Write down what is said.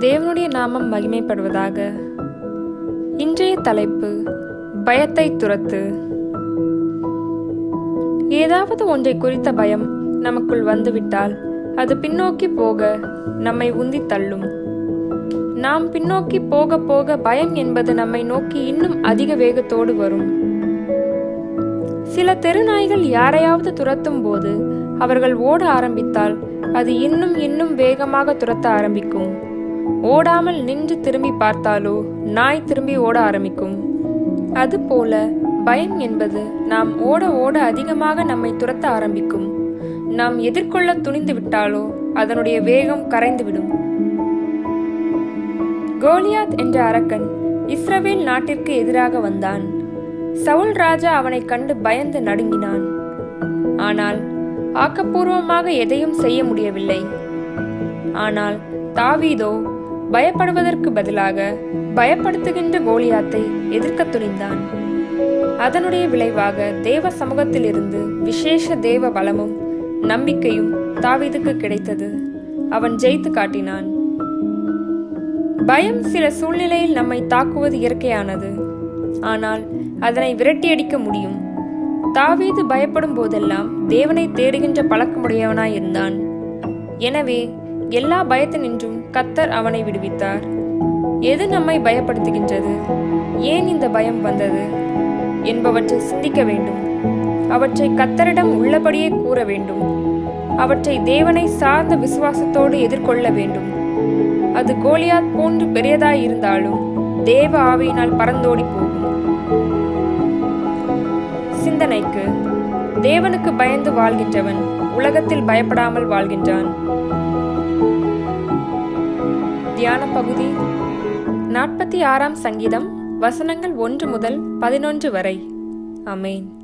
தேவனுடைய நாமம் மகிமைப்படுவதாக. இன்றைய தலைப்பு பயத்தை துரத்து. ஏதாவது ஒன்றை குறித்த பயம் நமக்குள் வந்துவிட்டால் அது பின்னோக்கி போக நம்மை உந்தி தள்ளும். நாம் பின்னோக்கி போக போக பயம் என்பது நம்மை நோக்கி இன்னும் அதிக வேகத்தோடு வரும். சில தெருநாய்கள் யாரையாவது துரத்தும் போது அவர்கள் ஓட ஆரம்பித்தால் அது இன்னும் இன்னும் வேகமாக துரத்த ஆரம்பிக்கும். ஓடாமல் நின்று திரும்பி பார்த்தாலோ நாய் திரும்பி ஓட ஆரம்பிக்கும். அதுபோல பயம் என்பது நாம் ஓட ஓட அதிகமாக நம்மை துரத்த ஆரம்பிக்கும். நாம் எதிர்கொள்ள துணிந்து விட்டாலோ அதனுடைய வேகம் கரைந்துவிடும் கோலியாத் என்ற அரக்கன் இஸ்ரவேல் நாட்டிற்கு எதிராக வந்தான். சவுல் ராஜா அவனைக் கண்டு பயந்து நடுங்கினான். ஆனால் ஆக்கப்பூர்வமாக எதையும் செய்ய முடியவில்லை. ஆனால் தாவீதோ பயப்படுவதற்கு பதிலாக பயப்படுத்துகின்ற கோலியாத்தை எதிர்க்கத் துணிந்தான். அதனுடைய விளைவாக தேவ சமூகத்திலிருந்து விசேஷ தேவ பலமும் நம்பிக்கையும் தாவீதுக்கு கிடைத்தது. அவன் ஜெயித்து காட்டினான். பயம் சில சூழ்நிலையில் நம்மை தாக்குவது இயற்கையானது. ஆனால் அதனை விரட்டியடிக்க முடியும். தாவீது பயப்படும் போதெல்லாம் தேவனை தேடுகின்ற பழக்கமுடையவனாய் இருந்தான் எனவே எல்லா பயத்தினின்றும் கத்தர் அவனை விடுவித்தார். எது நம்மை பயப்படுத்துகின்றது? ஏன் இந்த பயம் வந்தது? என்பவற்றை சிந்திக்க வேண்டும். அவற்றை கத்தரிடம் உள்ளபடியே கூற வேண்டும். அவற்றை தேவனை சார்ந்த விசுவாசத்தோடு எதிர்கொள்ள வேண்டும். அது கோலியாத் போன்று பெரியதாய் இருந்தாலும் தேவ ஆவியினால் பறந்தோடி போகும். சிந்தனைக்கு தேவனுக்கு பயந்து வாழ்கின்றவன் உலகத்தில் பயப்படாமல் வாழ்கின்றான். தியான பகுதி. நாற்பத்தி ஆறாம் சங்கீதம் வசனங்கள் ஒன்று முதல் பதினொன்று வரை. அமேன்